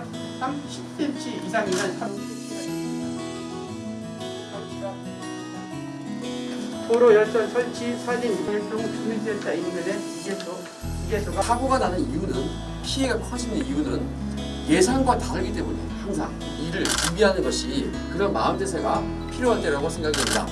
30cm 이상이면 30cm 도로 열선 설치 사진 일종 주민센터 인근의 기계소 이계소가 사고가 나는 이유는 피해가 커지는 이유는 예상과 다르기 때문에 항상 이를 준비하는 것이 그런 마음대세가 필요할 때라고 생각됩니다.